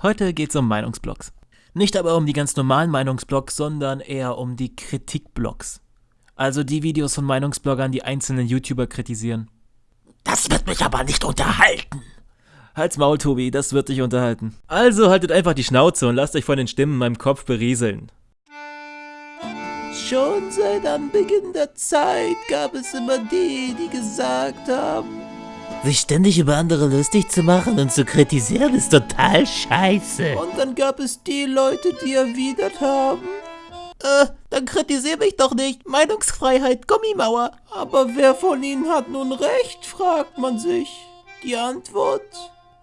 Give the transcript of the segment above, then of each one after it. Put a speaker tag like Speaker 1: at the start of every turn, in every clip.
Speaker 1: Heute geht's um Meinungsblogs. Nicht aber um die ganz normalen Meinungsblogs, sondern eher um die Kritikblogs. Also die Videos von Meinungsbloggern, die einzelne YouTuber kritisieren.
Speaker 2: Das wird mich aber nicht unterhalten.
Speaker 1: Halt's Maul, Tobi, das wird dich unterhalten. Also haltet einfach die Schnauze und lasst euch von den Stimmen in meinem Kopf berieseln.
Speaker 2: Schon seit Anbeginn der Zeit gab es immer die, die gesagt haben, sich ständig über andere lustig zu machen und zu kritisieren ist total scheiße. Und dann gab es die Leute, die erwidert haben, äh, dann kritisier mich doch nicht. Meinungsfreiheit, Gummimauer. Aber wer von ihnen hat nun recht, fragt man sich. Die Antwort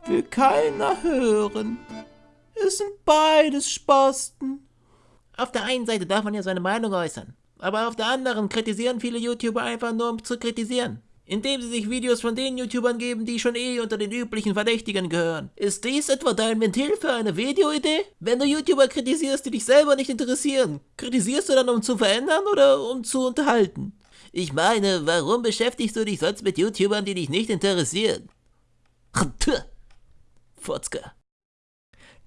Speaker 2: will keiner hören. Es sind beides Spasten. Auf der einen Seite darf man ja seine Meinung äußern. Aber auf der anderen kritisieren viele YouTuber einfach nur um zu kritisieren indem sie sich Videos von den YouTubern geben, die schon eh unter den üblichen Verdächtigen gehören. Ist dies etwa dein Ventil für eine Videoidee? Wenn du YouTuber kritisierst, die dich selber nicht interessieren, kritisierst du dann, um zu verändern oder um zu unterhalten? Ich meine, warum beschäftigst du dich sonst mit YouTubern, die dich nicht interessieren? Futzke.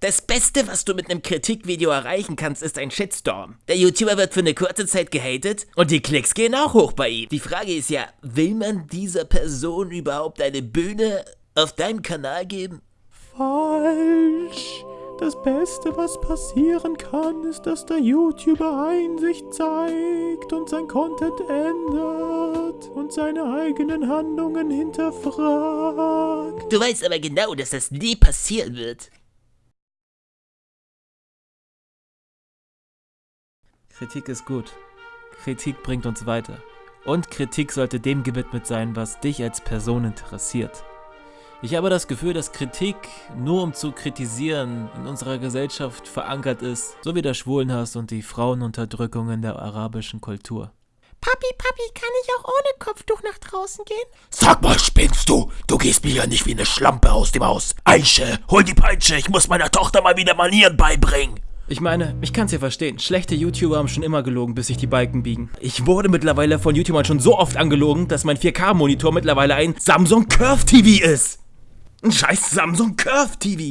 Speaker 2: Das Beste, was du mit einem Kritikvideo erreichen kannst, ist ein Shitstorm. Der YouTuber wird für eine kurze Zeit gehatet und die Klicks gehen auch hoch bei ihm. Die Frage ist ja, will man dieser Person überhaupt eine Bühne auf deinem Kanal geben?
Speaker 3: Falsch. Das Beste, was passieren kann, ist, dass der YouTuber Einsicht zeigt und sein Content ändert und seine eigenen Handlungen hinterfragt.
Speaker 2: Du weißt aber genau, dass das nie passieren wird.
Speaker 1: Kritik ist gut. Kritik bringt uns weiter. Und Kritik sollte dem gewidmet sein, was dich als Person interessiert. Ich habe das Gefühl, dass Kritik nur um zu kritisieren in unserer Gesellschaft verankert ist, so wie der Schwulenhass und die Frauenunterdrückung in der arabischen Kultur.
Speaker 4: Papi, Papi, kann ich auch ohne Kopftuch nach draußen gehen?
Speaker 2: Sag mal, spinnst du? Du gehst mir ja nicht wie eine Schlampe aus dem Haus. Eiche, hol die Peitsche, ich muss meiner Tochter mal wieder Manieren beibringen.
Speaker 1: Ich meine, ich kann's ja verstehen. Schlechte YouTuber haben schon immer gelogen, bis sich die Balken biegen. Ich wurde mittlerweile von YouTubern schon so oft angelogen, dass mein 4K-Monitor mittlerweile ein Samsung Curve TV ist. Ein scheiß Samsung Curve TV.